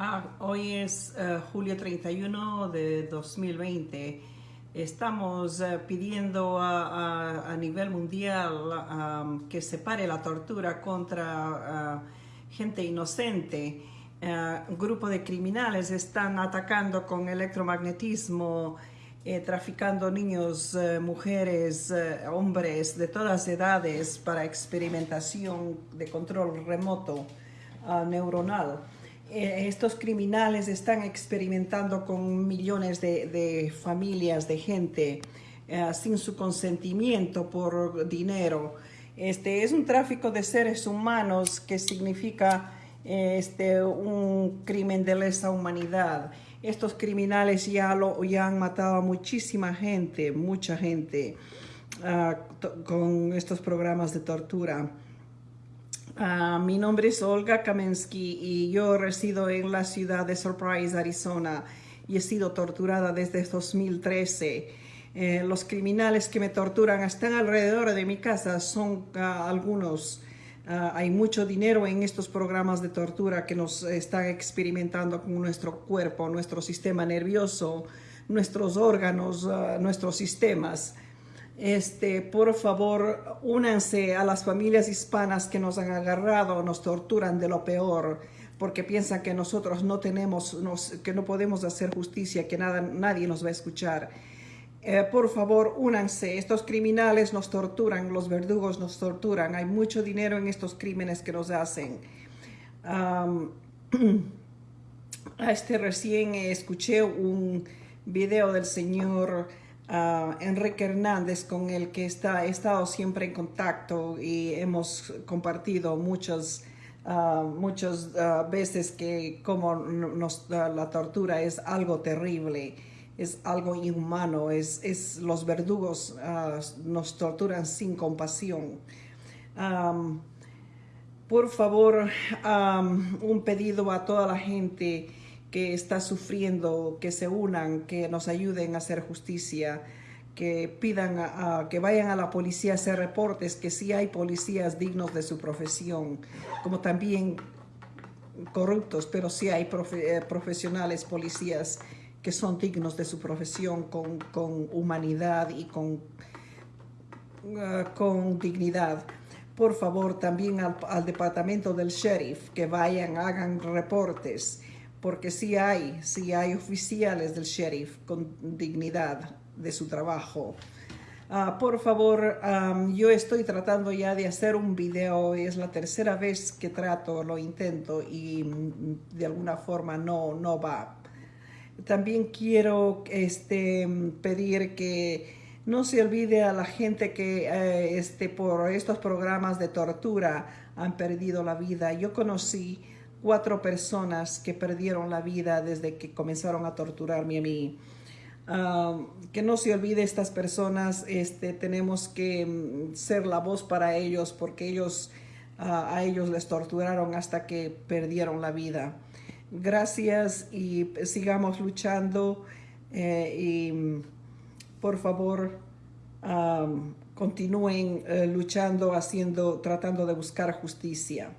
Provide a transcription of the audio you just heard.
Ah, hoy es uh, julio 31 de 2020. Estamos uh, pidiendo a, nivel mundial um, que se pare la tortura contra uh, gente inocente. un grupo de criminales están atacando con electromagnetismo, eh, traficando niños, eh, mujeres, eh, hombres de todas edades para experimentación de control remoto neuronal. Eh, estos criminales están experimentando con millones de, familias, de gente, eh, sin su consentimiento por dinero. Este es un tráfico de seres humanos que significa eh, este, un crimen de lesa humanidad. Estos criminales ya, lo, ya han matado a muchísima gente, mucha gente, uh, con estos programas de tortura. Uh, mi nombre es Olga Kamensky y yo resido en la ciudad de Surprise, Arizona y he sido torturada desde 2013. Eh, los criminales que me torturan están alrededor de mi casa, son uh, algunos. Uh, hay mucho dinero en estos programas de tortura que nos están experimentando con nuestro cuerpo, nuestro sistema nervioso, nuestros órganos, nuestros sistemas. Este, por favor, únanse a las familias hispanas que nos han agarrado, nos torturan de lo peor, porque piensan que nosotros no tenemos, que no podemos hacer justicia, que nada, nadie nos va a escuchar. Eh, por favor, únanse. Estos criminales nos torturan, los verdugos nos torturan. Hay mucho dinero en estos crímenes que nos hacen. Este recién escuché un video del señor Enrique Hernández, con el que está, he estado siempre en contacto y hemos compartido muchas, muchas uh, veces que como nos, la tortura es algo terrible, es algo inhumano, es, es los verdugos nos torturan sin compasión. Por favor, un pedido a toda la gente que está sufriendo, que se unan, que nos ayuden a hacer justicia, que pidan a, que vayan a la policía a hacer reportes, que sí hay policías dignos de su profesión, como también corruptos, pero sí hay eh, profesionales, policías que son dignos de su profesión con, con humanidad y con, uh, con dignidad. Por favor, también al departamento del sheriff, que vayan, hagan reportes, porque sí hay, sí hay oficiales del sheriff con dignidad de su trabajo. Uh, por favor, um, yo estoy tratando ya de hacer un video, es la tercera vez que trato, lo intento y mm, de alguna forma no, no va. También quiero este, pedir que no se olvide a la gente que eh, este, por estos programas de tortura han perdido la vida. Yo conocí cuatro personas que perdieron la vida desde que comenzaron a torturarme a mí. Uh, que no se olvide estas personas, este, tenemos que mm, ser la voz para ellos porque ellos, uh, a ellos les torturaron hasta que perdieron la vida. Gracias y sigamos luchando eh, y mm, por favor um, continúen uh, luchando, haciendo, tratando de buscar justicia.